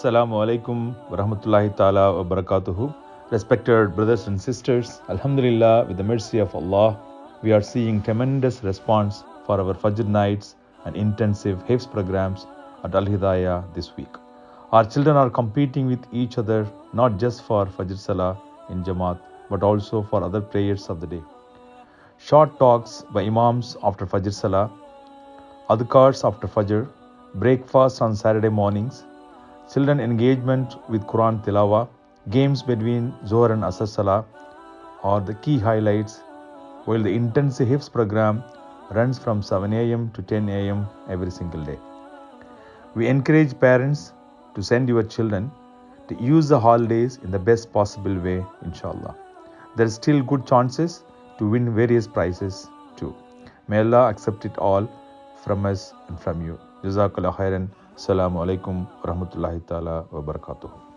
Assalamu alaikum wa rahmatullahi ta'ala wa barakatuhu. Respected brothers and sisters, Alhamdulillah, with the mercy of Allah, we are seeing tremendous response for our Fajr nights and intensive Hifz programs at Al Hidayah this week. Our children are competing with each other not just for Fajr Salah in Jamaat but also for other prayers of the day. Short talks by Imams after Fajr Salah, adhkars after Fajr, breakfast on Saturday mornings, children engagement with Quran Tilawa, games between Zohar and Asr Salah are the key highlights, while the intensive Hifz program runs from 7 am to 10 am every single day. We encourage parents to send your children to use the holidays in the best possible way, inshallah. There are still good chances to win various prizes too. May Allah accept it all from us and from you. Jazakallah khairan. Assalamu alaikum wa rahmatullahi ta'ala wa barakatuh.